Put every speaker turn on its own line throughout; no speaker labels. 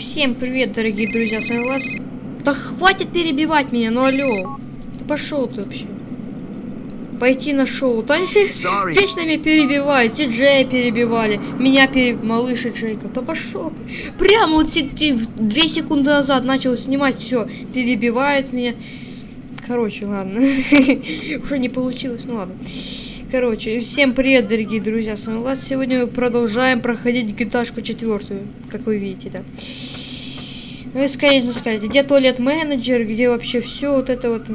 Всем привет, дорогие друзья, с вами Влад. Да хватит перебивать меня, ну алло. Да пошел ты вообще. Пойти на шоу. Да
Sorry.
вечно меня перебивают. Ти Джея перебивали. Меня пере... Малыш и Джейка. Да пошел ты. Прямо вот две секунды назад начал снимать. Все. Перебивают меня. Короче, ладно. Уже не получилось, ну ладно. Короче, всем привет, дорогие друзья, с вами Влад. Сегодня мы продолжаем проходить гиташку четвертую, как вы видите, да. Вы, конечно, скажете, где туалет менеджер, где вообще все вот это вот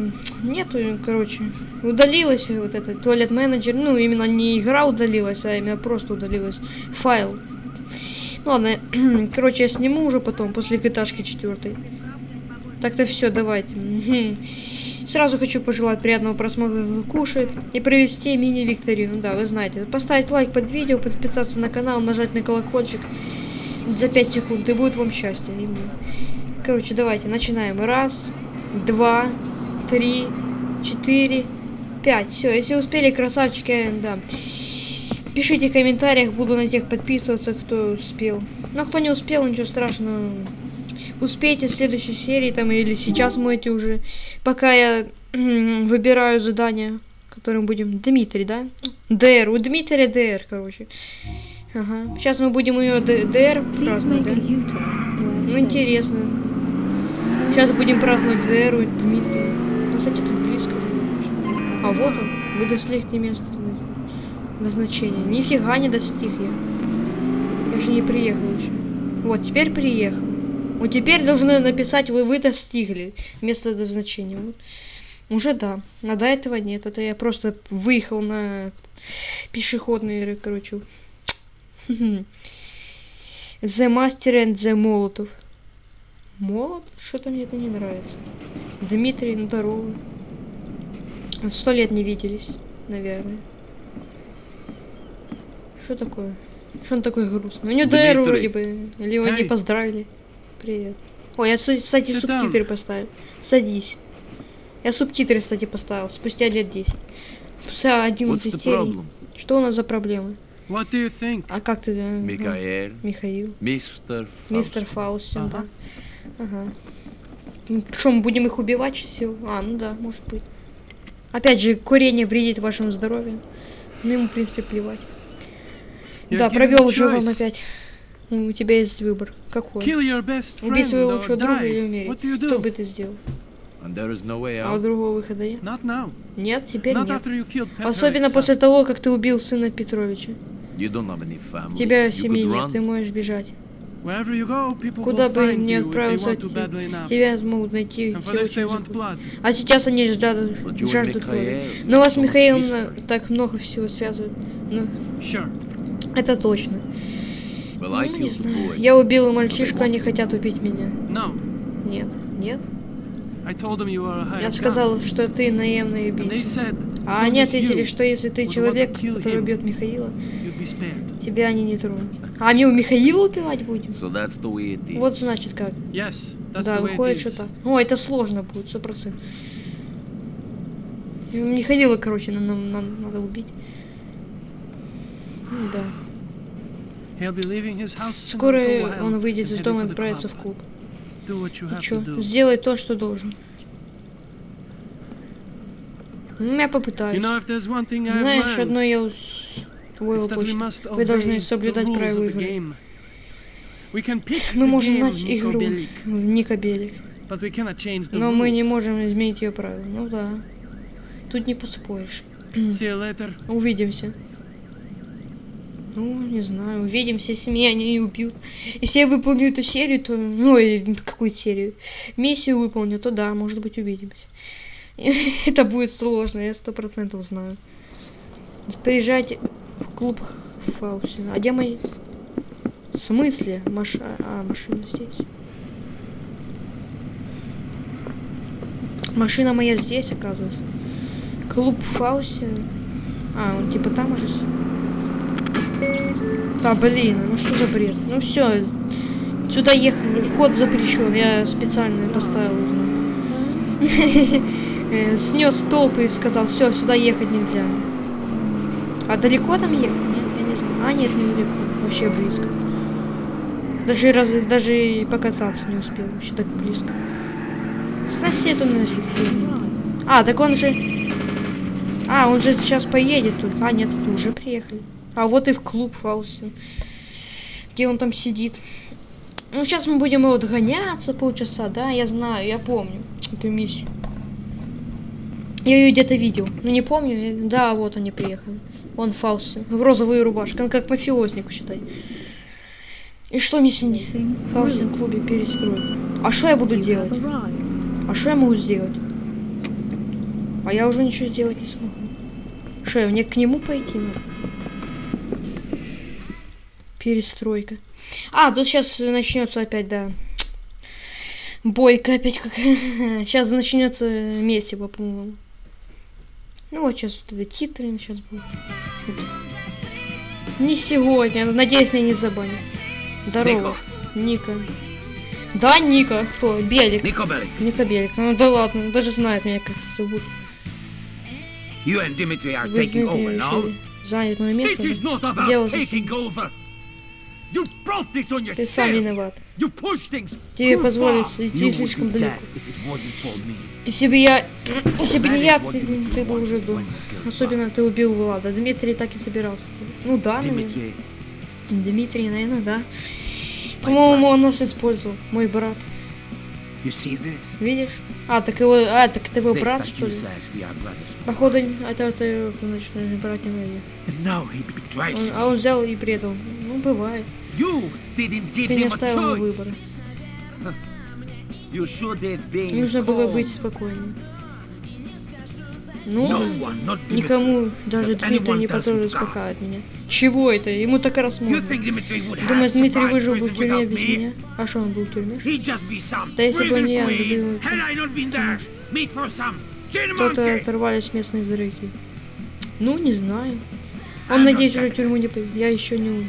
нету, короче, удалилось вот это туалет менеджер, ну именно не игра удалилась, а именно просто удалилась файл. Ну ладно, короче, я сниму уже потом после гиташки четвертой. Так-то все, давайте. Сразу хочу пожелать приятного просмотра, кушает, и провести мини-викторину. Да, вы знаете, поставить лайк под видео, подписаться на канал, нажать на колокольчик за 5 секунд, и будет вам счастье. Короче, давайте, начинаем. Раз, два, три, четыре, пять. Все, если успели, красавчики, да. Пишите в комментариях, буду на тех подписываться, кто успел. Ну, а кто не успел, ничего страшного. Успейте в следующей серии там или сейчас можете уже. Пока я выбираю задание, которым будем... Дмитрий, да? ДР. У Дмитрия ДР, короче. Ага. Сейчас мы будем ее ДР праздновать, да? Ну, интересно. Сейчас будем праздновать ДР у Дмитрия. Ну, кстати, тут близко. А вот он. Вы достигли места назначения. Нифига не достиг я. Я же не приехал еще. Вот, теперь приехал. Вот теперь должны написать вы, вы достигли место назначения. Вот. Уже да. А до этого нет. Это я просто выехал на пешеходный, короче. The Master and the Молотов. Молот? Что-то мне это не нравится. Дмитрий, ну здорово. Сто лет не виделись, наверное. Что такое? Что он такой грустный? У него ДР вроде бы. Или его не поздравили. Привет. Ой, я, кстати,
Sit
субтитры поставил. Садись. Я субтитры, кстати, поставил. Спустя лет 10. Спустя
What's
11
the
серий. Что у нас за проблемы?
What do you think?
А как ты? да,
Микаэль,
Михаил.
мистер
Мистер
Фауст.
Фаустин, да.
Ага.
Ага. Ну, Что, мы будем их убивать все? А, ну да, может быть. Опять же, курение вредит вашему здоровью. Ну, ему, в принципе, плевать.
You're
да, провел живом
choice.
опять. Ну, У тебя есть выбор. Какой? Убить своего лучшего друга или умереть? Что бы ты сделал? А у другого выхода нет? Нет, теперь
Not
нет. Особенно после того, как ты убил сына Петровича. Тебя семьи нет, ты можешь бежать. Куда бы ни отправился, тебя смогут найти. Все. А сейчас они ждут, жаждут крови. Но вас, Михаил, так много всего связывает. Ну,
Sure.
это точно.
I
Ну, не знаю. Я убил
So they
мальчишку, они хотят убить меня. Нет, нет. Я сказал, что ты наемный убийца. А они ответили, что если ты человек, который убьет Михаила, тебя они не тронут. А мы у Михаила убивать будем?
So.
Вот значит как.
Yes,
да, выходит,
it
что
is.
так. О, это сложно будет, сто процентов. Михаила, короче, на- нам нам надо убить. Да. Скоро он выйдет из дома и отправится в клуб. И чё? Сделай то, что должен. Я попытаюсь. Знаешь, одно я почту.
must
Вы должны соблюдать правила игры. Мы можем начать игру в Никобелик, но мы не можем изменить ее правила. Ну да. Тут не поспоришь. Увидимся. Ну, не знаю, увидимся, если меня не убьют. Если я выполню эту серию, то... Ну, и какую серию? Миссию выполню, то да, может быть, увидимся. Это будет сложно, я сто процентов знаю. Приезжайте в клуб Фаусина. А где мои... В смысле? Маш... А, машина здесь. Машина моя здесь, оказывается. Клуб Фаустина. А, он типа там уже. Да, блин, ну что за бред? Ну все, сюда ехали, вход запрещен, я специально поставил. Э, Снес толпы и сказал, все, сюда ехать нельзя. А далеко там ехать? Нет, я не знаю. А, нет, недалеко. Вообще близко. Даже, раз, даже и покататься не успел. Вообще так близко. Сноси эту нафиг. А, так он же... А, он же сейчас поедет тут. А, нет, тут уже приехали. А вот и в клуб Фаустин. Где он там сидит. Ну, сейчас мы будем его догоняться полчаса, да? Я знаю, я помню эту миссию. Я ее где-то видел. Ну, не помню. я- Да, вот они приехали. Он Фаустин. В розовой рубашке. Он как мафиозник, считай. И что мне с ним? Фаустин в клубе перестроить. А что я буду делать? А что я могу сделать? А я уже ничего сделать не смогу. Что, мне к нему пойти надо? Перестройка. А, тут сейчас начнется опять, да. Бойка опять как. Сейчас начнется месиво, по-моему. Ну вот сейчас вот это титры сейчас будут. Не сегодня, надеюсь, меня не забанят. Здорово. Ника. Да, Ника. Кто? Белик.
Nico Bellic,
Ника Белик. Ну да ладно, он даже знает меня как зовут.
you and Dimitri are
Вы
taking
знаете,
over now.
занять мое место.
This is not about
Дело
taking over.
Ты сам виноват. Тебе позволить идти слишком далеко. Если бы я... Если бы не я, ты, ты бы уже был. Особенно ты убил Влада. Дмитрий так и собирался. Ну да, наверное. Дмитрий, наверное, да. По-моему, он нас использовал. Мой брат. Видишь? А, так его... А, так это его брат, что ли? Походу, это, это, значит, наверное, брат не
betrays
Он- а он взял и предал. Ну, бывает. Ты не оставил выбора. Нужно было быть спокойнее. Ну, никому, даже Дмитрий не
with God.
успокаивать меня. Чего это? Ему так раз можно. Думаешь, Дмитрий выжил бы в тюрьме без меня? А что, он был в тюрьме? Да если бы не я,
chin
Кто-то оторвались местные зрители. Ну, не знаю. Он, надеюсь, уже в тюрьму не поедет. Я еще не умер.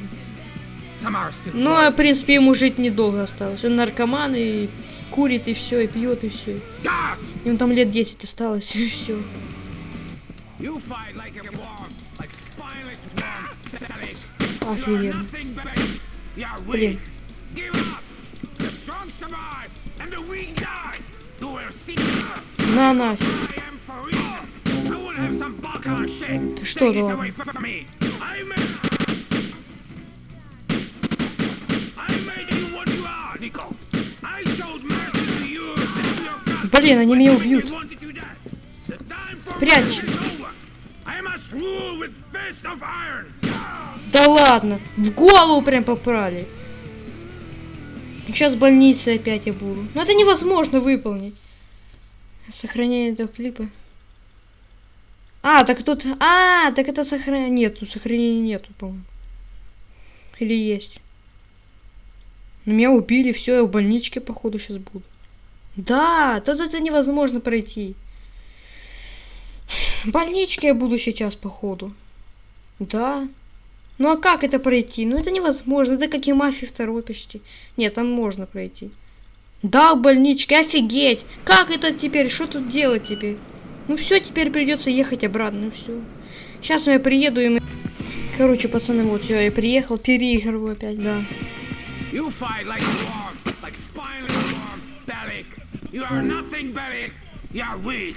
Ну, а, в принципе, ему жить недолго осталось. Он наркоман и курит, и все, и пьет, и все. Ему там лет 10 осталось, и все.
You fight like a worm, like spineless worm. Belly. You are
Офигенно.
nothing but you are
Блин.
weak. Give up. The strong survive, and the weak die. You will see.
На нафиг.
I am for reason. I want to have some Balkan shit.
Ты что,
Take this
ладно?
away from me. I made. I made you what you are, Nico. I showed mercy to you and to your cousin
Блин, они меня убьют. Прячь. Да ладно, в голову прям попрали. Сейчас в больнице опять я буду. Но это невозможно выполнить. Сохранение этого клипа. А, так тут... А, так это сохранение... Нет, тут сохранения нету, по-моему. Или есть? Ну, меня убили, все, я в больничке, походу, сейчас буду. Да, тут это невозможно пройти. Больничке я буду сейчас, походу. Да. Ну а как это пройти? Ну это невозможно. Это как и мафия второй почти. Нет, там можно пройти. Да, в больничке, офигеть. Как это теперь? Что тут делать теперь? Ну все, теперь придется ехать обратно, ну все. Сейчас я приеду и мы... Короче, пацаны, вот все, я приехал, переигрываю опять, да.
You are weak.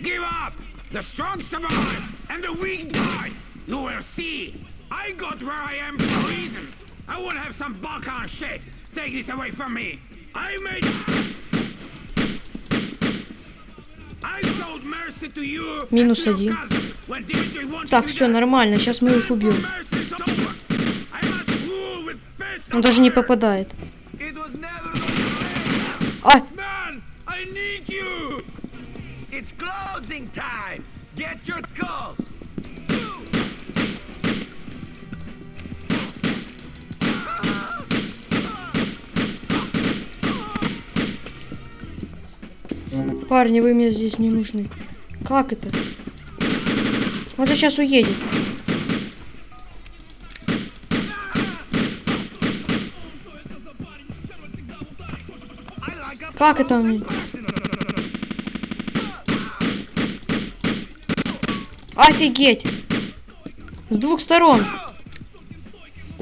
Give up. The strong survive, and the weak die. You will see. I got where I am for a reason. I want to have some Balkan shit. Take this away from me. I made. I showed mercy to you
Минус один. Так, все нормально, сейчас мы их убьем. Он даже не попадает. А,
It's closing time! Get your call!
парни, вы мне здесь не нужны. Как это? Он сейчас уедет. Как это он? Офигеть! С двух сторон.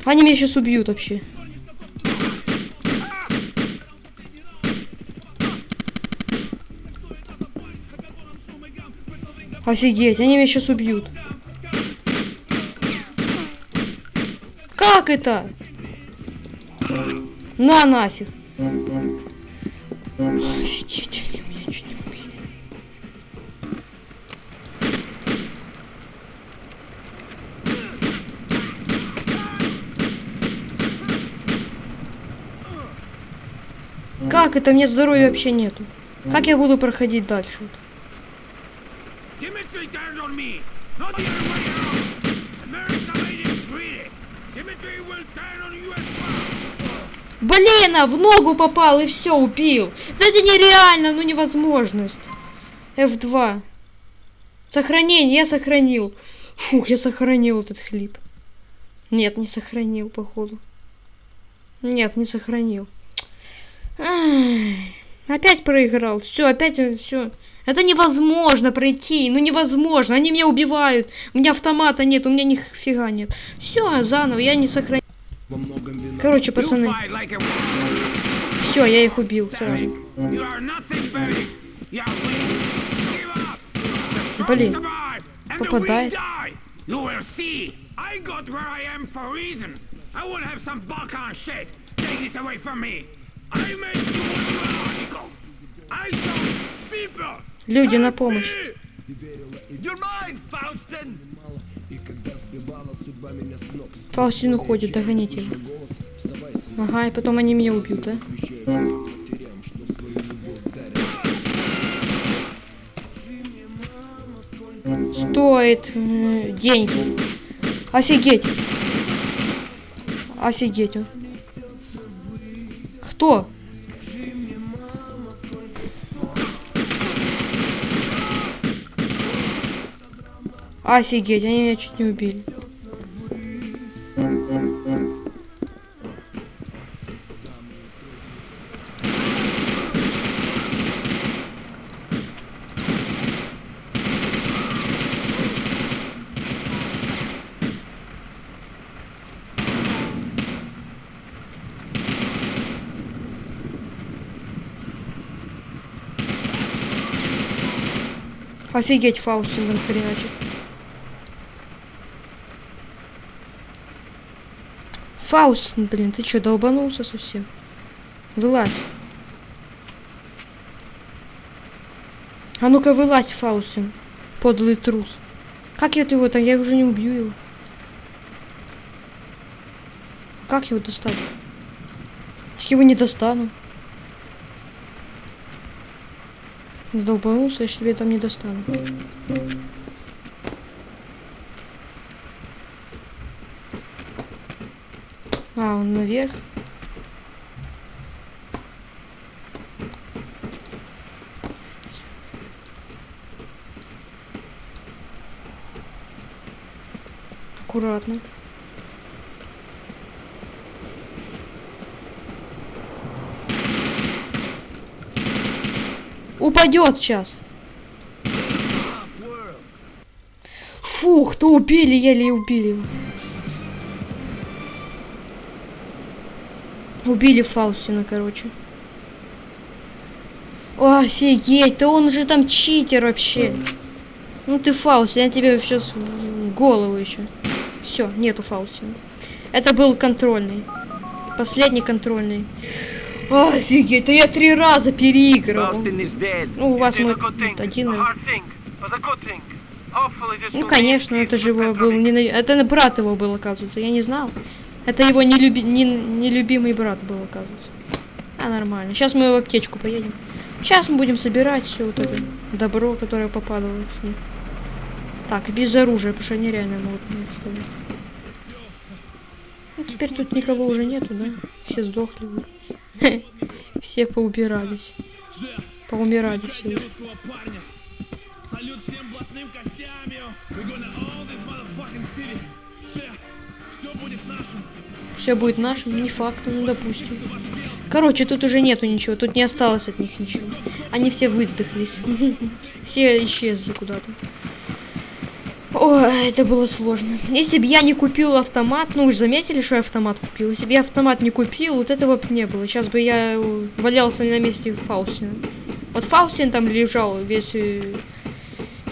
Они меня сейчас убьют вообще. Офигеть, они меня сейчас убьют. Как это? На нафиг. Офигеть. Как это? Мне здоровья вообще нету. Как я буду проходить дальше? Блин, а в ногу попал и все, убил. Да это нереально, ну невозможность. F2. Сохранение, я сохранил. Фух, я сохранил этот хлип. Нет, не сохранил, походу. Нет, не сохранил. Опять проиграл. Все, опять все. Это невозможно пройти. Ну невозможно. Они меня убивают. У меня автомата нет, у меня ни фига нет. Все, заново, я не сохранил. Короче, пацаны, все, я их убил сразу. Блин, попадает.
I got where I am for reason. I will have some Balkan shit. Take this away from me.
Люди на помощь. Фаустин уходит, догоните его. Ага, и потом они меня убьют, да? Стоит деньги. Офигеть. Офигеть. Кто? Офигеть, они меня чуть не убили. Офигеть, Фаустин там хреначит. Фаустин, блин, ты чё, долбанулся совсем? Вылазь. А ну-ка вылазь, Фаустин. Подлый трус. Как я его там? Я уже не убью его. Как его достать? Его не достану. Долбанулся, я тебе там не достану. А, он наверх. Аккуратно. Упадет сейчас. Фух, то убили, еле убили его. Убили Фаустина, короче. Офигеть, да он же там читер вообще. Ну ты Фаустин, я тебе сейчас в голову еще. Все, нету Фаустина. Это был контрольный. Последний контрольный. Офигеть, да я три раза
dead.
Ну, у вас мой один. Ну, конечно, это же его был ненав- Это брат его был, оказывается, я не знал. Это его нелюби... не- нелюбимый брат был, оказывается. А, нормально. Сейчас мы в аптечку поедем. Сейчас мы будем собирать все вот это добро, которое попадало с них. Так, без оружия, потому что они реально могут. Ну, теперь тут никого уже нету, да? Все сдохли. уже. Все поубирались. Поумирали все.
Салют всем блатным костям, йо. We gonna own this motherfucking city. Че, все будет нашим.
Все будет нашим, не факт, ну допустим. Короче, тут уже нету ничего, тут не осталось от них ничего. Они все выдохлись. Все исчезли куда-то. Ой, это было сложно. Если бы я не купил автомат, ну вы заметили, что я автомат купил. Если бы я автомат не купил, вот этого бы не было. Сейчас бы я э, валялся на месте Фаустина. Вот Фаустин там лежал весь, э,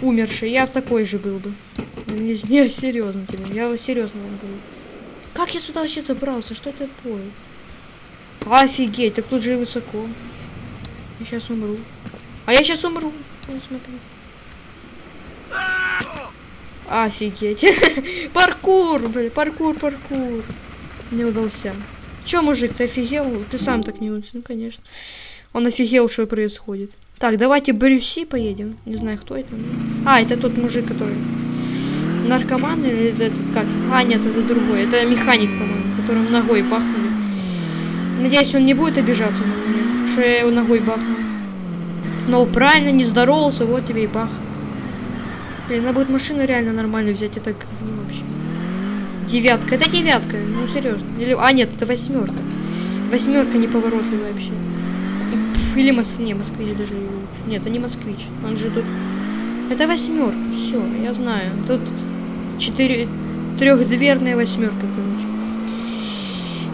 умерший. Я такой же был бы. Не, не серьезно тебе. Я серьезно говорю. Как я сюда вообще забрался? Что это такое? Офигеть, так тут же и высоко. Я сейчас умру. А я сейчас умру. Вот смотри. Офигеть. паркур, блин, паркур, паркур. Не удался. Чё, мужик, ты офигел? Ты сам так не удался, ну конечно. Он офигел, что происходит. Так, давайте Брюси поедем. Не знаю, кто это. А, это тот мужик, который наркоман или это, этот как? А, нет, это другой. Это механик, по-моему, которым ногой бахнули. Надеюсь, он не будет обижаться на меня, что я его ногой бахнул. Но правильно, не здоровался, вот тебе и бах. Блин, надо будет машину реально нормально взять, это ну, вообще. Девятка, это девятка, ну серьезно. Или... А, нет, это восьмерка. Восьмерка неповоротливая вообще. Или мос... не, москвич даже. Нет, это не москвич. Он же тут. Это восьмерка. Все, я знаю. Тут четыре трехдверная восьмерка, короче.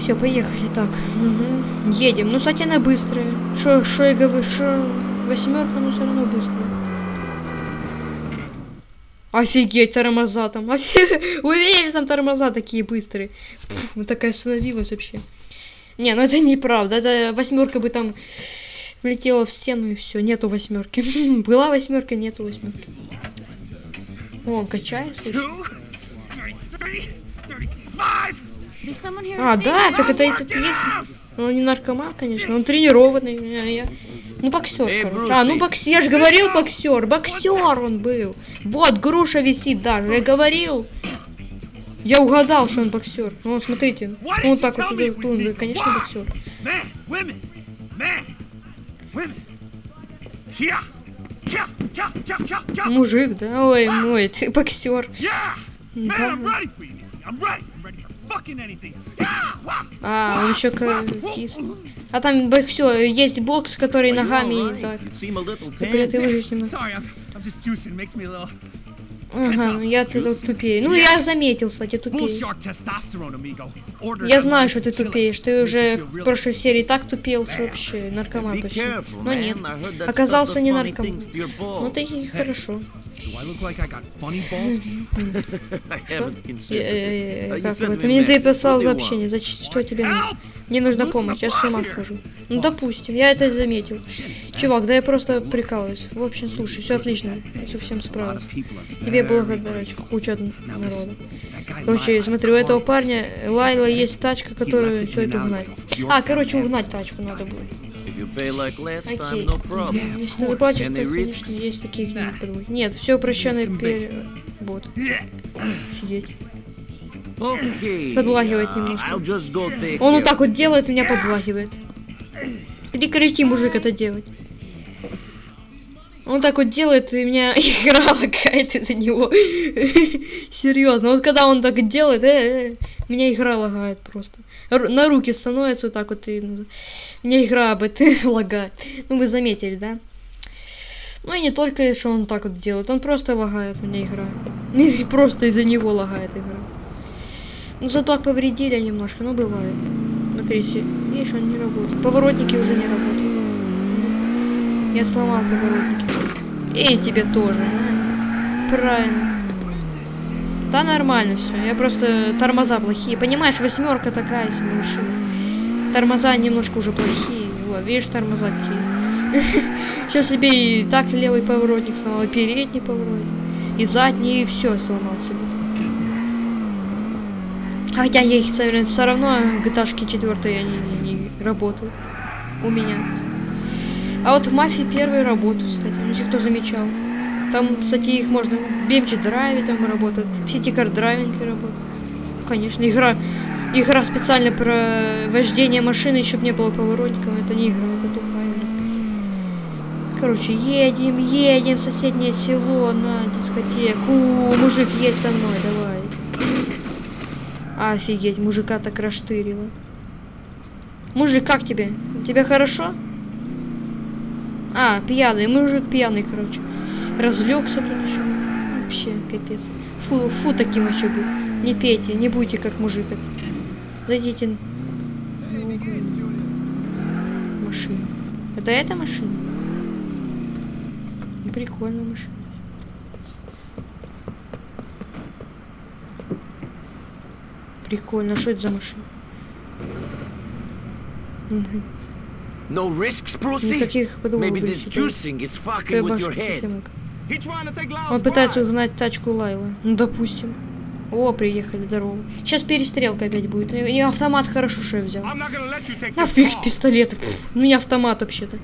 Все, поехали. Так. Мгм. Едем. Ну, кстати, она быстрая. Что, что я говорю, что восьмерка, но все равно быстрая. Офигеть, тормоза там. Офигеть. Уверен, там тормоза такие быстрые. Пф, вот такая остановилась вообще. Не, ну это неправда. Это восьмерка бы там влетела в стену и все. Нету восьмерки. Была восьмерка, нету восьмерки. О, он качается. А, да, так это этот есть. Ну, Он не наркоман, конечно. Он тренированный. а я- Ну, боксер,
Эй,
короче. А, ну боксер. Я же говорил боксер. Боксер он был. Вот, груша висит даже. Я говорил. Я угадал, что он боксер. Ну, смотрите. Ну,
you
так вот.
it was
Он, конечно, боксер. Мужик, да? Ой, мой, ты боксер.
Man,
Да. А, он еще кис.
wah.
А там боксер, есть бокс, который ногами
right?
так. Ты Ага, я тут тупее. Ну, я заметил, кстати, тупее. Я знаю, что ты
chiller.
тупеешь. Ты уже в прошлой серии так тупел, что вообще наркоман почти. Но нет. Оказался не наркоман. Ну ты и хорошо.
Do I look like I got funny balls to you?
I haven't considered it. You
Как
sent
это?
me
Мне ты писал сообщение. Зачем? Что тебе нужно? Мне нужна помощь, я с ума схожу. Ну, допустим, я это заметил. Чувак, да я просто прикалываюсь. В общем, слушай, все отлично. Совсем справился. Тебе благодарю.
grateful.
Куча народа. Короче,
Lyle
смотри, у этого парня Лайла есть тачка, это
an
угнать. А, короче, угнать тачку надо будет.
You pay like last
Окей.
time, no problem.
Yeah,
Если
of
ты заплатишь,
Any
то,
risks?
конечно, есть подводить. Нет, все
is
перевод. Офигеть.
Okay.
Подлагивает
uh,
немножко. Он вот так вот делает, меня подлагивает. Прекрати, мужик, это делать. Он так вот делает, и меня игра лагает из-за него. Серьезно, вот когда он так делает, э, э, у меня игра лагает просто. На руки становится вот так вот, и ну, у меня игра об этом лагает. Ну, вы заметили, да? Ну и не только, что он так вот делает, он просто лагает меня игра. И просто из-за него лагает игра. Ну, зато повредили немножко, но бывает. Смотрите, видишь, он не работает. Поворотники уже не работают. Я сломал поворотники. И тебе тоже. а? Правильно. Да нормально все. Я просто тормоза плохие. Понимаешь, восьмерка такая себе машина. Тормоза немножко уже плохие. Вот, видишь, тормоза какие. Сейчас себе и так левый поворотник сломал, и передний поворотник, и задний, и все сломал себе. Хотя я их все равно GTA 4 они не, не работают у меня. А вот в мафии первые работают, кстати, если кто замечал. Там, кстати, их можно BMG драйве там работают, в City Car драйвинге работают. Конечно, игра, игра специально про вождение машины, чтобы не было поворотников, это не игра, это тупая. Короче, едем, едем в соседнее село на дискотеку. Мужик, едь со мной, давай. Офигеть, мужика так раштырило. Мужик, как тебе? Тебе хорошо? А, пьяный, мужик пьяный, короче. Разлегся тут еще. Вообще, капец. Фу, фу таким еще был. Не пейте, не будьте как мужик. Зайдите. Машина. Это эта машина? Прикольная машина. Прикольно, а что это за машина?
No risks,
Никаких подводных.
Maybe this juicing is fucking with your head.
Он пытается угнать тачку Лайлы. Ну, допустим. О, приехали, здорово. Сейчас перестрелка опять будет. И и автомат хорошо, что я взял.
This
Нафиг пистолет. У меня автомат вообще-то.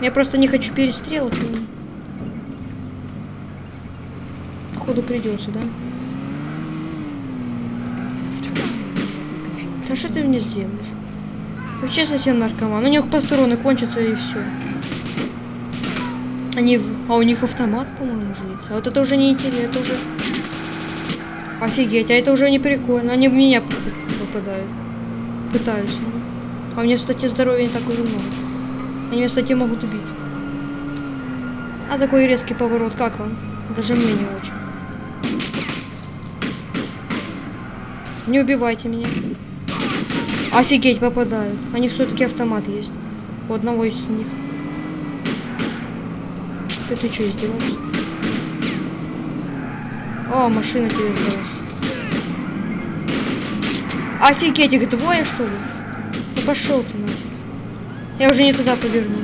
Я просто не хочу перестрелок. ну. Походу придется, да? А что ты мне сделаешь? Вообще совсем наркоман. У них патроны кончатся и все. Они... А у них автомат, по-моему, уже есть. А вот это уже не интересно, это уже... Офигеть, а это уже не прикольно. Они в меня попадают. Пытаются. А у меня, кстати, здоровья не так уже много. Они меня, кстати, могут убить. А такой резкий поворот, как вам? Даже мне не очень. Не убивайте меня. Офигеть, попадают. У них все-таки автомат есть. У одного из них. Ты, ты что, издеваешься? О, машина тебе сдалась. Офигеть, их двое, что ли? Ну пошел ты нафиг. Я уже не туда поверну.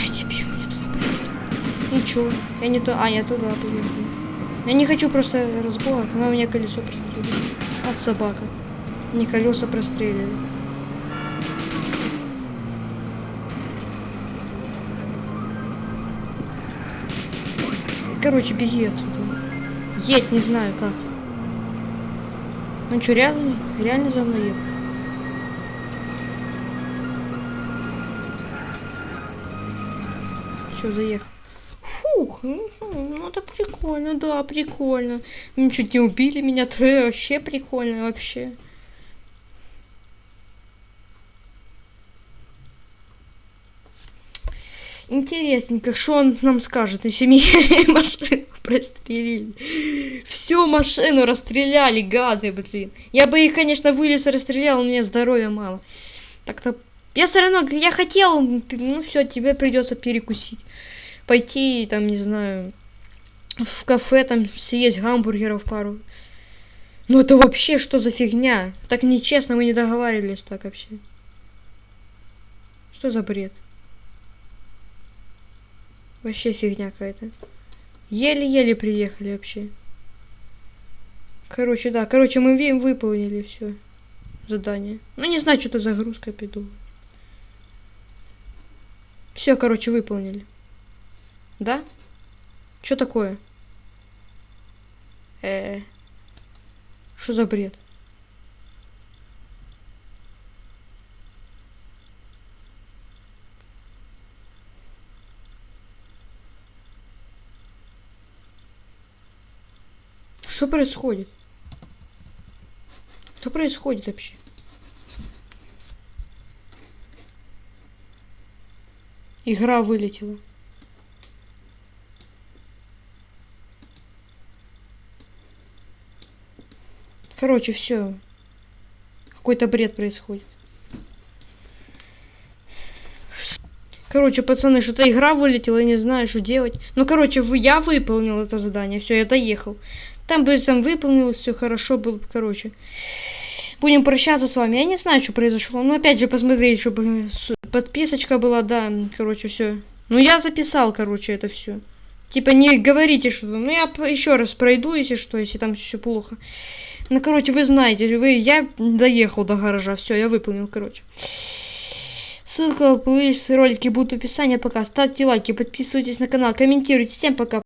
Ай, дебил, не туда поверну. Ничего, я не то. А, я туда поверну. Я не хочу просто разбор, но у меня колесо прострелили. От собака. Не колеса прострелили. Короче, беги отсюда. Едь, не знаю как. Он что, реально, реально за мной ехал? Все, заехал. Фух, ну, ну это прикольно, да, прикольно. М, Чуть не убили меня, вообще прикольно, вообще. Интересненько, что он нам скажет, если меня машину прострелили. Всю машину расстреляли, гады, блин. Я бы их, конечно, вылез и расстрелял, у меня здоровья мало. Так-то... Я все равно, я хотел, ну все, тебе придется перекусить. Пойти, там, не знаю, в кафе, там, съесть гамбургеров пару. Ну это вообще что за фигня? Так нечестно, мы не договаривались так вообще. Что за бред? Вообще фигня какая-то. Еле-еле приехали вообще. Короче, да. Короче, мы выполнили все задание. Ну, не знаю, что-то загрузка пиду. Все, короче, выполнили. Да? Что такое? Э. Что за бред? Что происходит? Что происходит вообще? Игра вылетела. Короче, все. Какой-то бред происходит. Короче, пацаны, что-то игра вылетела, я не знаю, что делать. Ну, короче, я выполнил это задание, все, я доехал. Там бы там выполнил, все хорошо было, бы, короче. Будем прощаться с вами. Я не знаю, что произошло. Ну, опять же, посмотреть, чтобы подписочка была, да, короче, все. Ну, я записал, короче, это все. Типа, не говорите, что... Ну, я еще раз пройду, если что, если там все плохо. Ну, короче, вы знаете, вы... я доехал до гаража, все, я выполнил, короче. Ссылка в ролики будут в описании. Пока ставьте лайки, подписывайтесь на канал, комментируйте. Всем пока.